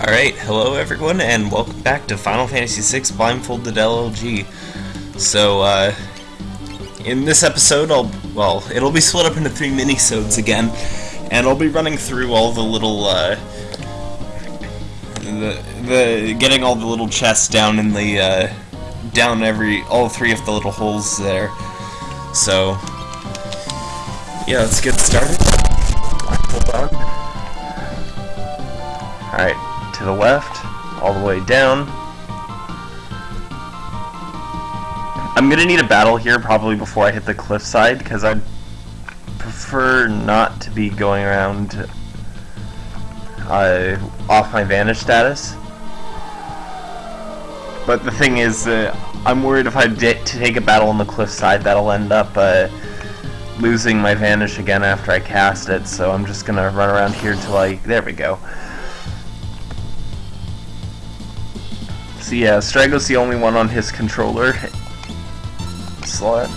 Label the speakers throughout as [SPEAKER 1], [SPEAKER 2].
[SPEAKER 1] Alright, hello everyone, and welcome back to Final Fantasy VI Blindfolded LLG. So, uh, in this episode, I'll, well, it'll be split up into three mini-sodes again, and I'll be running through all the little, uh, the, the, getting all the little chests down in the, uh, down every, all three of the little holes there. So, yeah, let's get started. Hold on. Alright, to the left, all the way down. I'm gonna need a battle here probably before I hit the cliffside, because I prefer not to be going around uh, off my vanish status. But the thing is, uh, I'm worried if I to take a battle on the cliffside, that'll end up uh, losing my vanish again after I cast it, so I'm just gonna run around here till I... there we go. So yeah, Strago's the only one on his controller slot.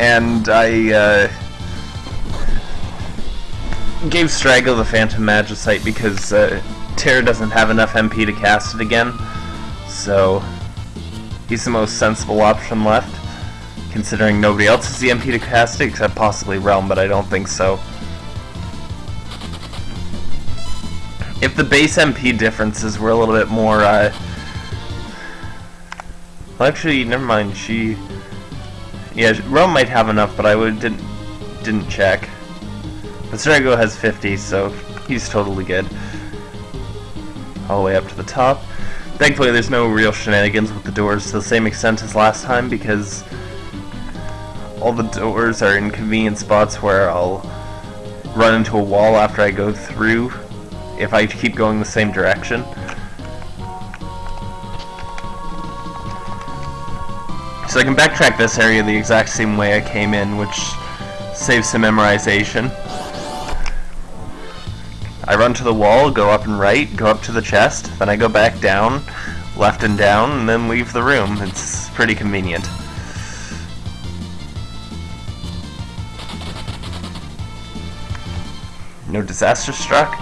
[SPEAKER 1] And I uh, gave Strago the Phantom Magicite because uh, Terra doesn't have enough MP to cast it again. So he's the most sensible option left, considering nobody else has the MP to cast it except possibly Relm, but I don't think so. If the base MP differences were a little bit more, uh... Well, actually, never mind, she... Yeah, Relm might have enough, but I would didn't, didn't check. But Strago has 50, so he's totally good. All the way up to the top. Thankfully, there's no real shenanigans with the doors to the same extent as last time, because all the doors are in convenient spots where I'll run into a wall after I go through if I keep going the same direction. So I can backtrack this area the exact same way I came in, which saves some memorization. I run to the wall, go up and right, go up to the chest, then I go back down, left and down, and then leave the room. It's pretty convenient. No disaster struck.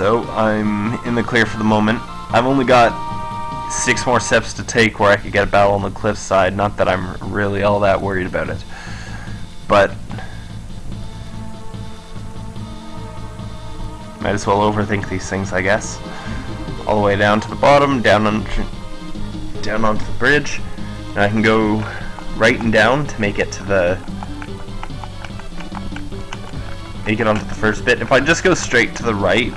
[SPEAKER 1] So, I'm in the clear for the moment. I've only got six more steps to take where I could get a battle on the cliffside. Not that I'm really all that worried about it. But, might as well overthink these things, I guess. All the way down to the bottom, down on, down onto the bridge. And I can go right and down to make it to the make it onto the first bit. If I just go straight to the right,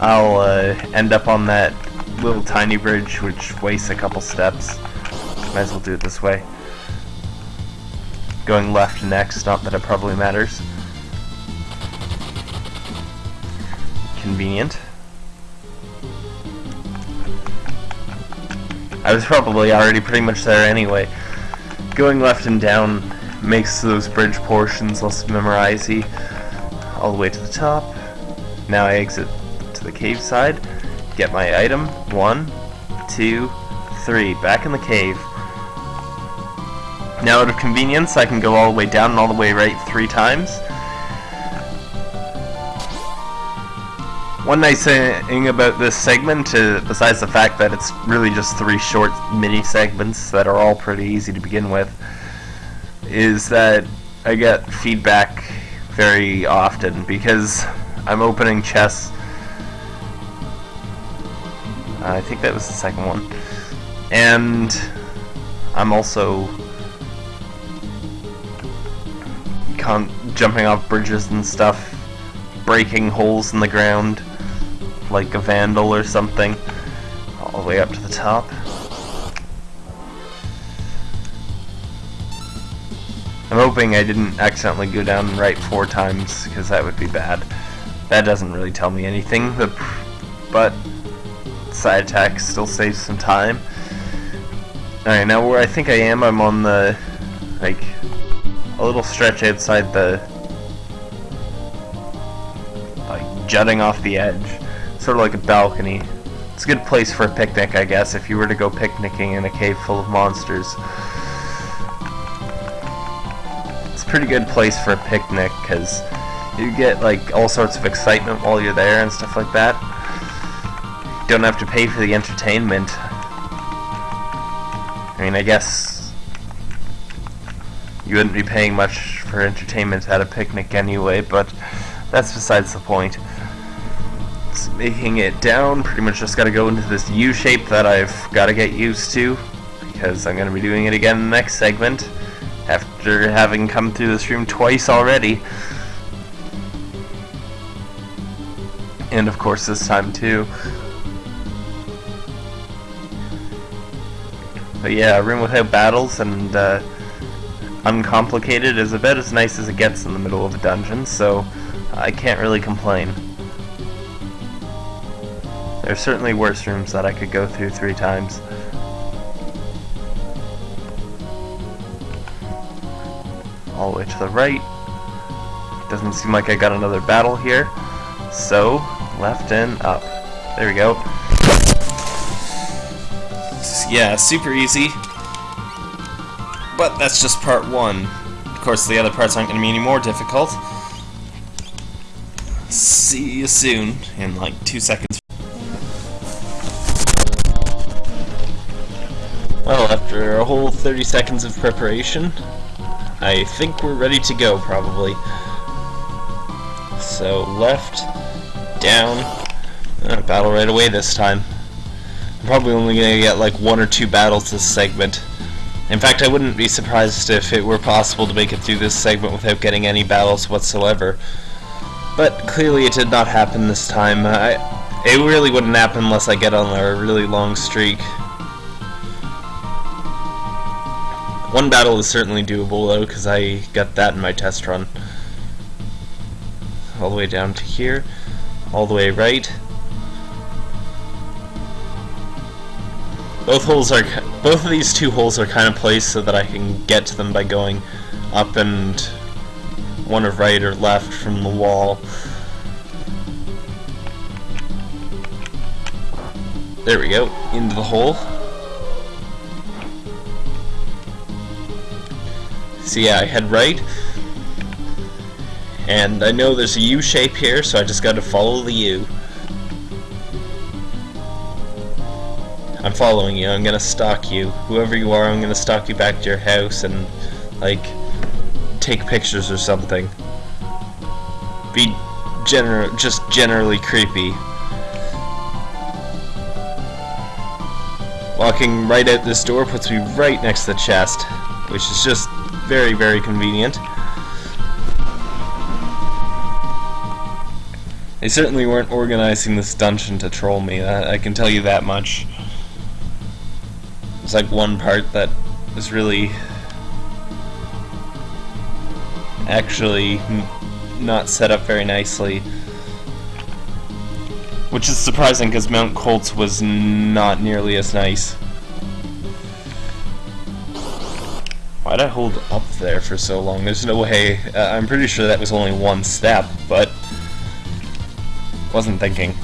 [SPEAKER 1] I'll uh, end up on that little tiny bridge, which wastes a couple steps. Might as well do it this way. Going left next, not that it probably matters. Convenient. I was probably already pretty much there anyway. Going left and down makes those bridge portions less memorizey. All the way to the top. Now I exit the cave side, get my item, one, two, three, back in the cave. Now out of convenience, I can go all the way down and all the way right three times. One nice thing about this segment, uh, besides the fact that it's really just three short mini segments that are all pretty easy to begin with, is that I get feedback very often because I'm opening chests Uh, I think that was the second one. And I'm also jumping off bridges and stuff, breaking holes in the ground like a vandal or something, all the way up to the top. I'm hoping I didn't accidentally go down right four times, because that would be bad. That doesn't really tell me anything, but side attack still saves some time. Alright, now where I think I am, I'm on the, like, a little stretch outside the, like, jutting off the edge. Sort of like a balcony. It's a good place for a picnic, I guess, if you were to go picnicking in a cave full of monsters. It's a pretty good place for a picnic, because You get like all sorts of excitement while you're there and stuff like that. Don't have to pay for the entertainment. I mean, I guess you wouldn't be paying much for entertainment at a picnic anyway, but that's besides the point. It's making it down, pretty much just gotta go into this U shape that I've gotta get used to, because I'm gonna be doing it again in the next segment, after having come through this room twice already. And of course this time too. But yeah, a room without battles and uh, uncomplicated is about as nice as it gets in the middle of a dungeon, so I can't really complain. There's certainly worse rooms that I could go through three times. All the way to the right. Doesn't seem like I got another battle here. So, left and up. There we go. Yeah, super easy. But that's just part one. Of course, the other parts aren't going to be any more difficult. See you soon, in like two seconds. Well, after a whole 30 seconds of preparation, I think we're ready to go, probably. So, left, down, uh, battle right away this time. I'm probably only going to get like one or two battles this segment. In fact, I wouldn't be surprised if it were possible to make it through this segment without getting any battles whatsoever. But clearly it did not happen this time. I, it really wouldn't happen unless I get on a really long streak. One battle is certainly doable though, because I got that in my test run. All the way down to here, all the way right. Both holes are, both of these two holes are kind of placed so that I can get to them by going up and one of right or left from the wall. There we go, into the hole. So yeah, I head right. And I know there's a U shape here, so I just gotta follow the U. I'm following you, I'm gonna stalk you. Whoever you are, I'm gonna stalk you back to your house and, like, take pictures or something. Be gener just generally creepy. Walking right out this door puts me right next to the chest, which is just very, very convenient. They certainly weren't organizing this dungeon to troll me, I, I can tell you that much. There's like one part that is really actually not set up very nicely. Which is surprising because Mount Kolts was not nearly as nice. Why'd I hold up there for so long? There's no way. Uh, I'm pretty sure that was only one step, but wasn't thinking.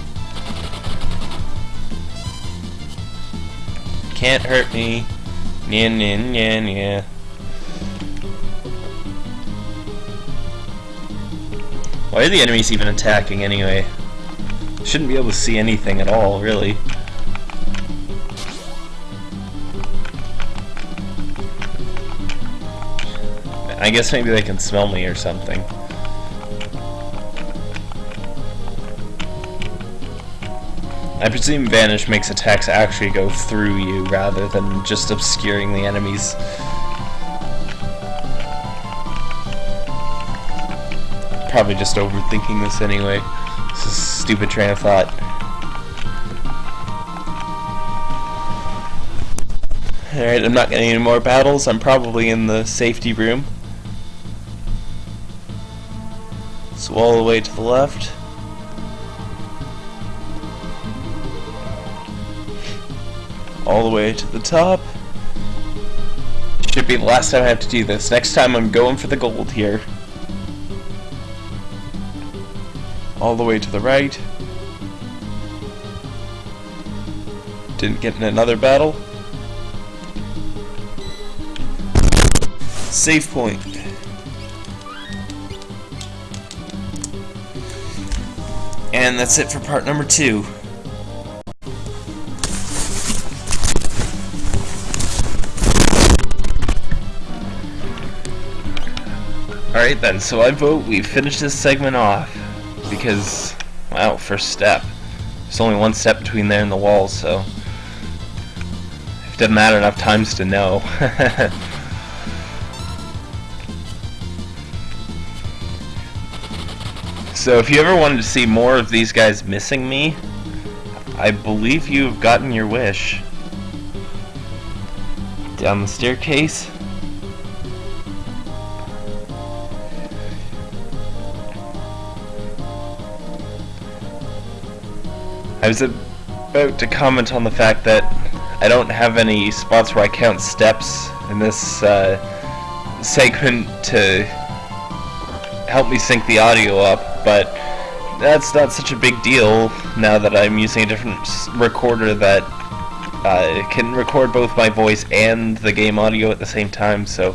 [SPEAKER 1] Can't hurt me. Nya nya nya nya. Why are the enemies even attacking anyway? Shouldn't be able to see anything at all, really. I guess maybe they can smell me or something. I presume Vanish makes attacks actually go through you rather than just obscuring the enemies. Probably just overthinking this anyway. This is a stupid train of thought. Alright, I'm not getting any more battles. I'm probably in the safety room. So all the way to the left. All the way to the top. Should be the last time I have to do this. Next time I'm going for the gold here. All the way to the right. Didn't get in another battle. Save point. And that's it for part number two. Alright then, so I vote we finish this segment off. Because, wow, first step. There's only one step between there and the wall, so... It doesn't matter enough times to know. so if you ever wanted to see more of these guys missing me, I believe you've gotten your wish. Down the staircase. I was about to comment on the fact that I don't have any spots where I count steps in this uh, segment to help me sync the audio up, but that's not such a big deal now that I'm using a different recorder that uh, can record both my voice and the game audio at the same time, so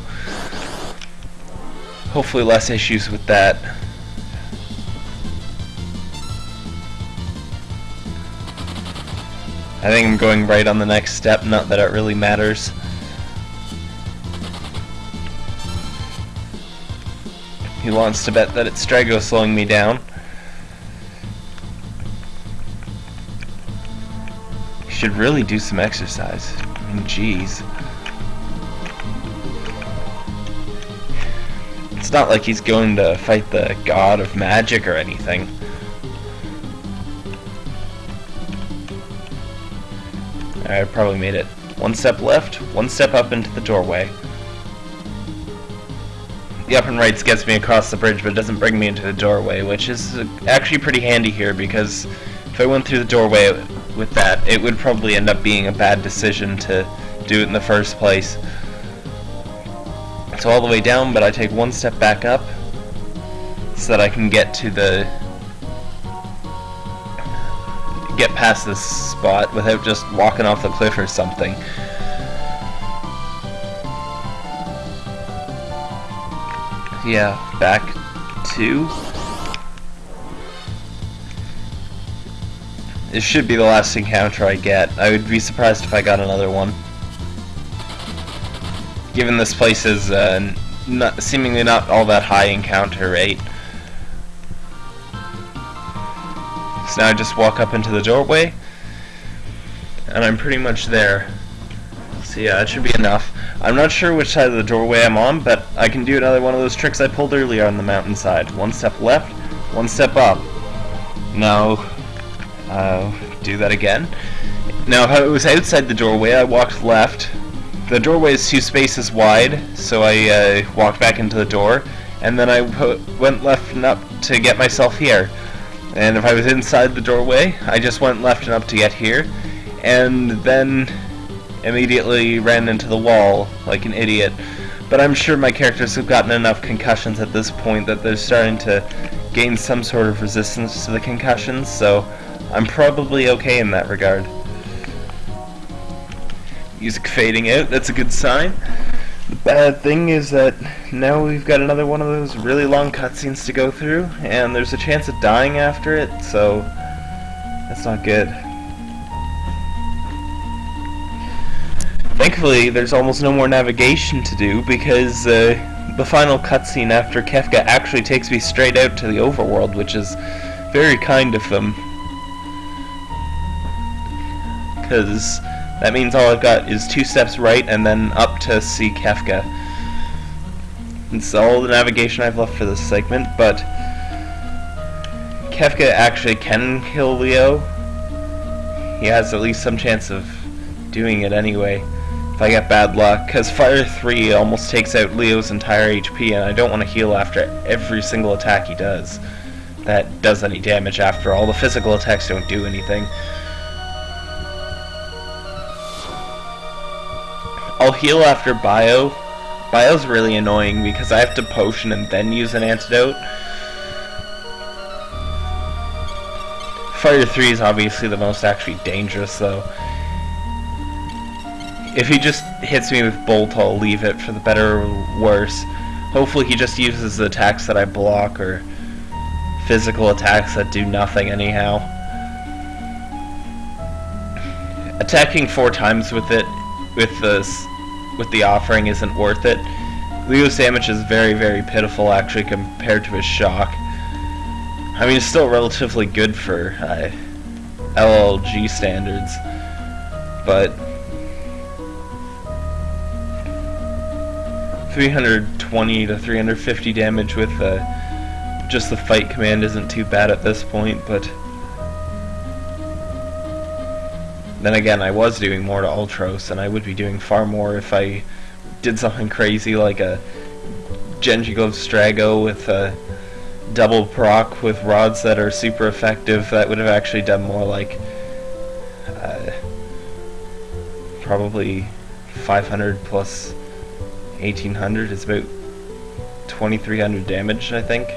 [SPEAKER 1] hopefully less issues with that. I think I'm going right on the next step, not that it really matters. He wants to bet that it's Strago slowing me down. He should really do some exercise. Jeez. It's not like he's going to fight the god of magic or anything. I probably made it. One step left, one step up into the doorway. The up and rights gets me across the bridge, but it doesn't bring me into the doorway, which is actually pretty handy here, because if I went through the doorway with that, it would probably end up being a bad decision to do it in the first place. So all the way down, but I take one step back up, so that I can get to the get past this spot without just walking off the cliff or something. Yeah, back two. This should be the last encounter I get. I would be surprised if I got another one. Given this place is uh, not, seemingly not all that high encounter rate. So now I just walk up into the doorway, and I'm pretty much there. So yeah, it should be enough. I'm not sure which side of the doorway I'm on, but I can do another one of those tricks I pulled earlier on the mountainside. One step left, one step up. Now, uh, do that again. Now, if I was outside the doorway, I walked left. The doorway is two spaces wide, so I uh, walked back into the door, and then I went left and up to get myself here. And if I was inside the doorway, I just went left and up to get here, and then immediately ran into the wall like an idiot. But I'm sure my characters have gotten enough concussions at this point that they're starting to gain some sort of resistance to the concussions, so I'm probably okay in that regard. Music fading out, that's a good sign. The bad thing is that now we've got another one of those really long cutscenes to go through, and there's a chance of dying after it, so that's not good. Thankfully, there's almost no more navigation to do because uh, the final cutscene after Kefka actually takes me straight out to the overworld, which is very kind of them. Because that means all I've got is two steps right and then up to see Kefka. It's all the navigation I've left for this segment, but Kefka actually can kill Leo. He has at least some chance of doing it anyway, if I get bad luck, because Fire 3 almost takes out Leo's entire HP, and I don't want to heal after every single attack he does that does any damage after all. The physical attacks don't do anything. I'll heal after bio. Bio's really annoying because I have to potion and then use an antidote. Fire 3 is obviously the most actually dangerous though. If he just hits me with Bolt, I'll leave it for the better or worse. Hopefully he just uses the attacks that I block or physical attacks that do nothing anyhow. Attacking four times with it, with the, with the offering isn't worth it. Leo's damage is very, very pitiful actually compared to his shock. I mean, it's still relatively good for uh, LLG standards, but 320 to 350 damage with uh, just the fight command isn't too bad at this point, but then again, I was doing more to Ultros, and I would be doing far more if I did something crazy like a Genji Glove Strago with a double proc with rods that are super effective. That would have actually done more like uh, probably 500 plus 1800 is about 2300 damage, I think.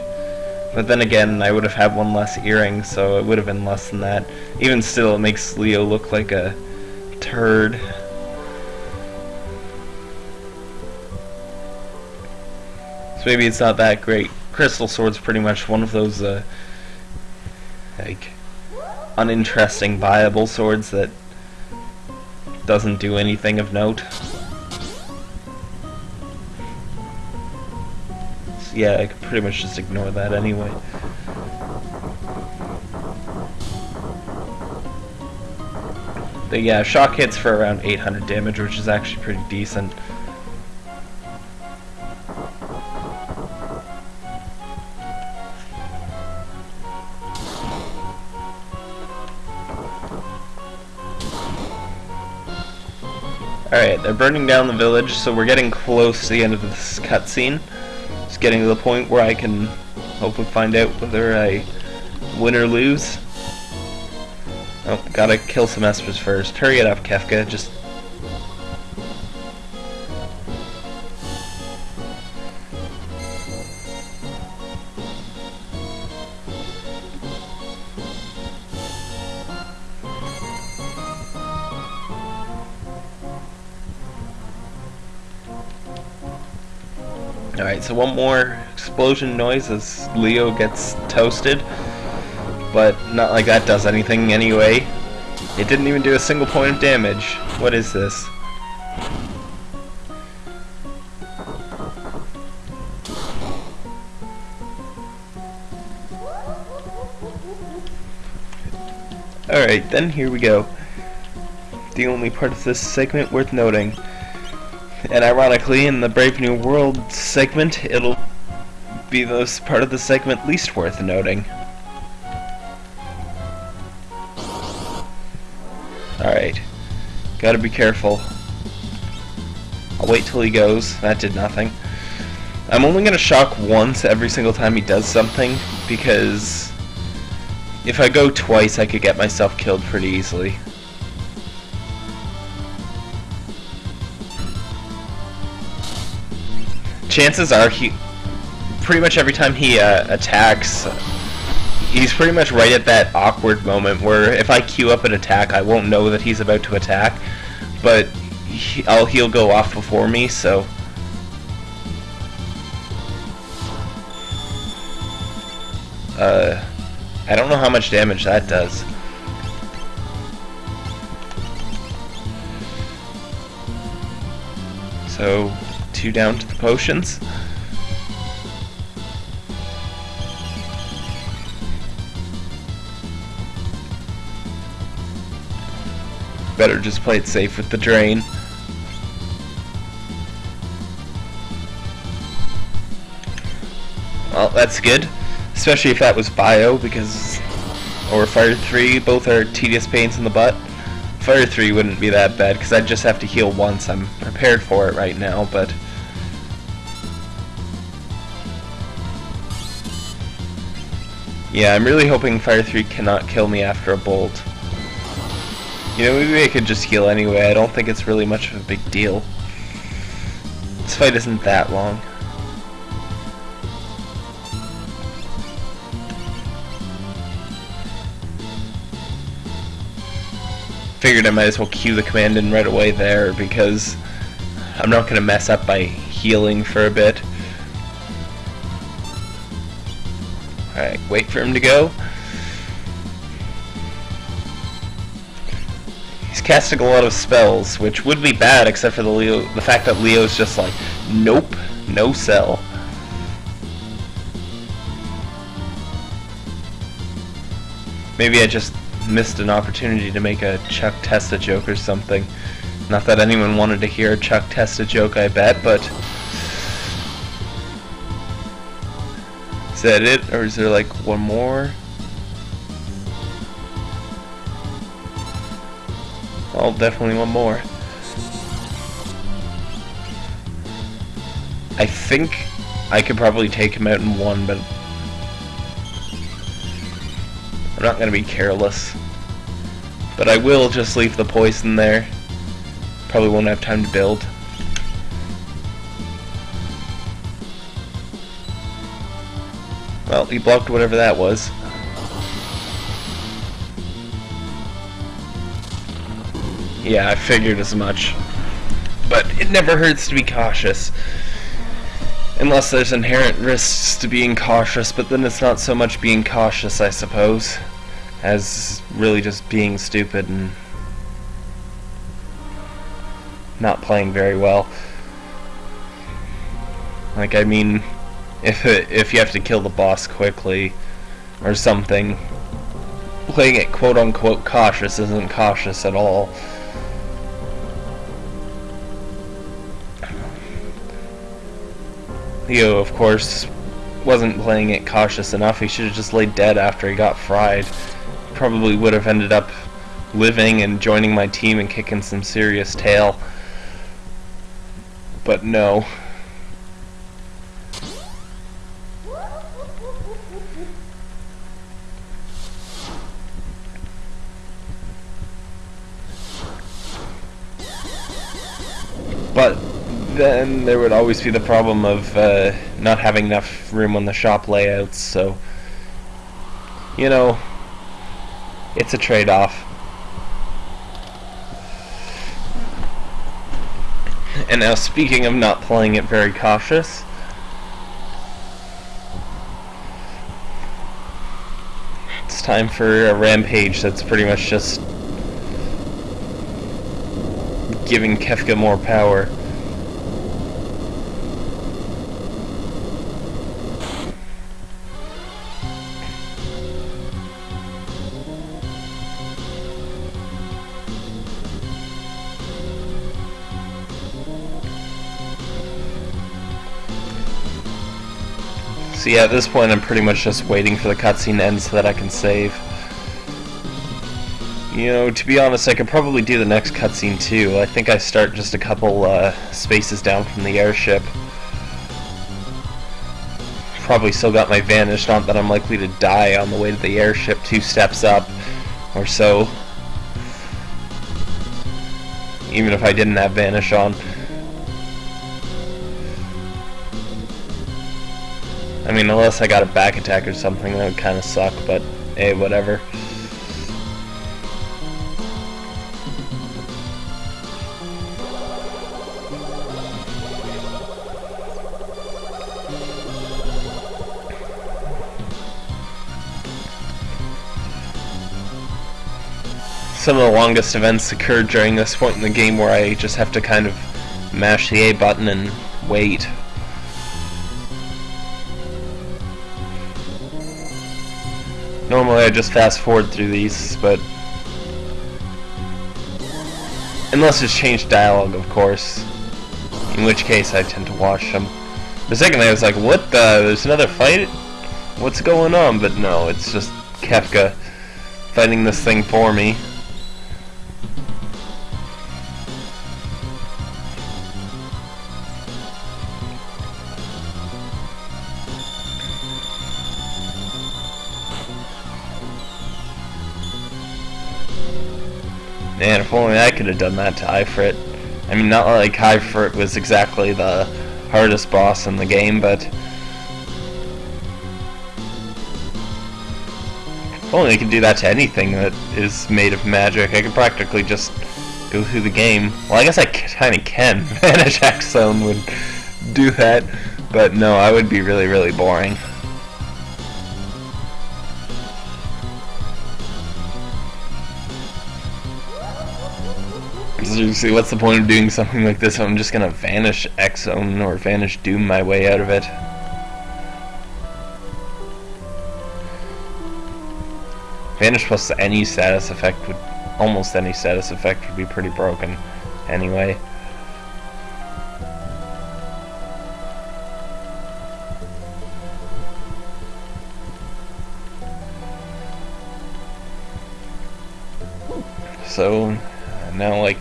[SPEAKER 1] But then again, I would have had one less earring, so it would have been less than that. Even still, it makes Leo look like a turd. So maybe it's not that great. Crystal Sword's pretty much one of those, uh, like, uninteresting viable swords that doesn't do anything of note. Yeah, I could pretty much just ignore that anyway. But yeah, shock hits for around 800 damage, which is actually pretty decent. Alright, they're burning down the village, so we're getting close to the end of this cutscene getting to the point where I can hopefully find out whether I win or lose. Oh, gotta kill some espers first. Hurry it up, Kefka. Just one more explosion noise as Leo gets toasted. But not like that does anything anyway. It didn't even do a single point of damage. What is this? Alright, then here we go. The only part of this segment worth noting. And ironically, in the Brave New World segment, it'll be the part of the segment least worth noting. Alright. Gotta be careful. I'll wait till he goes. That did nothing. I'm only gonna shock once every single time he does something, because if I go twice I could get myself killed pretty easily. Chances are he pretty much every time he uh, attacks he's pretty much right at that awkward moment where if I queue up an attack I won't know that he's about to attack but he, I'll, he'll go off before me so. Uh, I don't know how much damage that does. So two down to the potions. Better just play it safe with the drain. Well, that's good. Especially if that was Bio, because... Or Fire 3, both are tedious pains in the butt. Fire 3 wouldn't be that bad, because I'd just have to heal once. I'm prepared for it right now, but... Yeah, I'm really hoping Fire 3 cannot kill me after a bolt. You know, maybe I could just heal anyway. I don't think it's really much of a big deal. This fight isn't that long. Figured I might as well cue the command in right away there because I'm not going to mess up by healing for a bit. Alright, wait for him to go. He's casting a lot of spells, which would be bad except for the Leo the fact that Leo's just like, nope, no sell. Maybe I just missed an opportunity to make a Chuck Testa joke or something. Not that anyone wanted to hear a Chuck Testa joke, I bet, but... Is that it? Or is there like one more? Oh, definitely one more. I think I could probably take him out in one, but I'm not going to be careless. But I will just leave the poison there. Probably won't have time to build. Well, he blocked whatever that was. Yeah, I figured as much. But it never hurts to be cautious. Unless there's inherent risks to being cautious, but then it's not so much being cautious, I suppose as really just being stupid and not playing very well. Like, I mean, if if you have to kill the boss quickly or something, playing it quote-unquote cautious isn't cautious at all. Leo, of course, wasn't playing it cautious enough. He should have just laid dead after he got fried probably would have ended up living and joining my team and kicking some serious tail. But no. Then there would always be the problem of uh, not having enough room on the shop layouts, so you know, it's a trade-off. And now speaking of not playing it very cautious, it's time for a rampage that's pretty much just giving Kefka more power. So yeah, at this point I'm pretty much just waiting for the cutscene to end so that I can save. You know, to be honest, I could probably do the next cutscene too. I think I start just a couple uh, spaces down from the airship. Probably still got my vanish, not that I'm likely to die on the way to the airship two steps up or so. Even if I didn't have vanish on. I mean, unless I got a back attack or something, that would kind of suck, but hey, whatever. Some of the longest events occurred during this point in the game where I just have to kind of mash the A button and wait I just fast forward through these, but... Unless it's changed dialogue, of course. In which case I tend to watch them. The second I was like, what the? There's another fight? What's going on? But no, it's just Kefka fighting this thing for me. Only I could have done that to Ifrit. I mean, not like Ifrit was exactly the hardest boss in the game, but... If only I could do that to anything that is made of magic. I could practically just go through the game. Well, I guess I kind of can. Vanish Zone would do that, but no, I would be really, really boring. Seriously, what's the point of doing something like this? I'm just gonna vanish X-Zone or vanish Doom my way out of it. Vanish plus any status effect would, almost any status effect would be pretty broken anyway.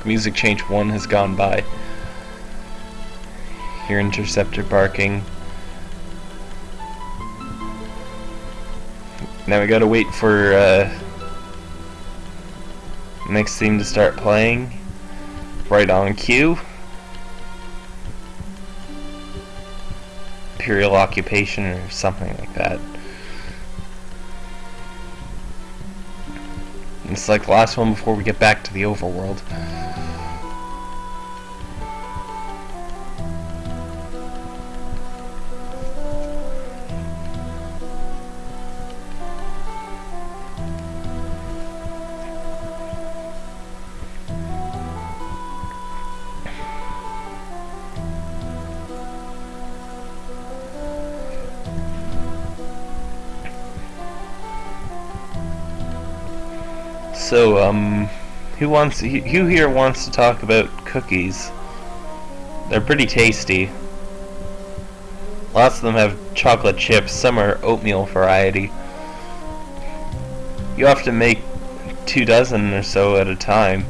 [SPEAKER 1] Music change 1 has gone by. Hear interceptor barking. Now we gotta wait for uh, next theme to start playing. Right on cue. Imperial occupation or something like that. It's like the last one before we get back to the overworld. Who wants? Who here wants to talk about cookies? They're pretty tasty. Lots of them have chocolate chips. Some are oatmeal variety. You have to make two dozen or so at a time.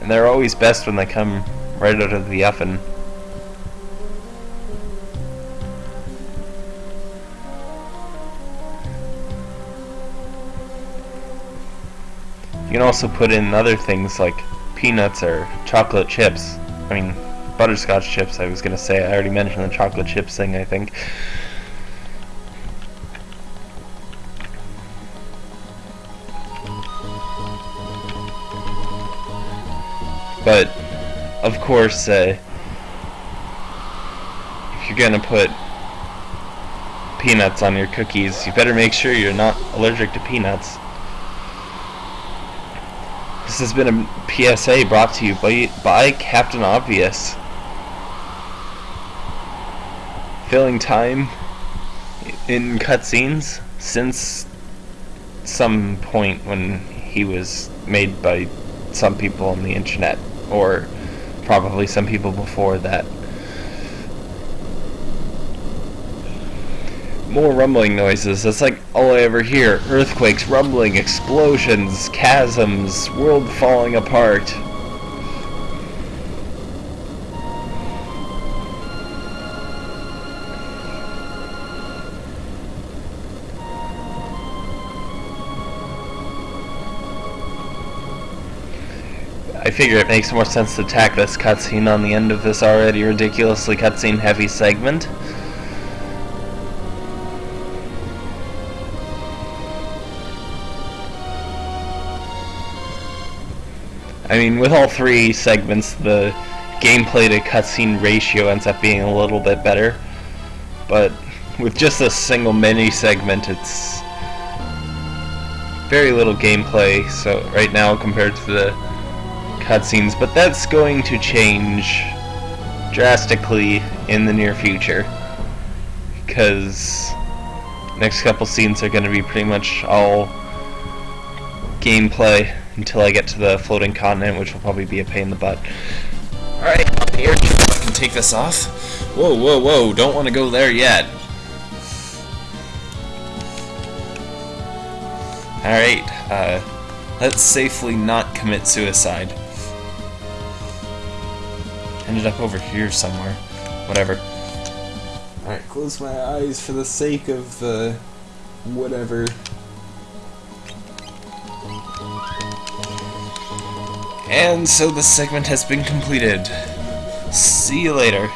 [SPEAKER 1] And they're always best when they come right out of the oven. Can also put in other things like peanuts or chocolate chips. I mean, butterscotch chips, I was going to say. I already mentioned the chocolate chips thing, I think. But, of course, uh, if you're going to put peanuts on your cookies, you better make sure you're not allergic to peanuts. This has been a PSA brought to you by, by Captain Obvious. Filling time in cutscenes since some point when he was made by some people on the internet, or probably some people before that. More rumbling noises. That's like all I ever hear. Earthquakes, rumbling, explosions, chasms, world falling apart. I figure it makes more sense to tack this cutscene on the end of this already ridiculously cutscene heavy segment. I mean, with all three segments, the gameplay to cutscene ratio ends up being a little bit better. But with just a single mini segment, it's very little gameplay. So right now, compared to the cutscenes, but that's going to change drastically in the near future because next couple scenes are going to be pretty much all gameplay until I get to the floating continent, which will probably be a pain in the butt. Alright, on the airship, I can take this off. Whoa, whoa, whoa, don't want to go there yet. Alright, uh, let's safely not commit suicide. Ended up over here somewhere. Whatever. Alright, close my eyes for the sake of, uh, whatever. And so the segment has been completed. See you later.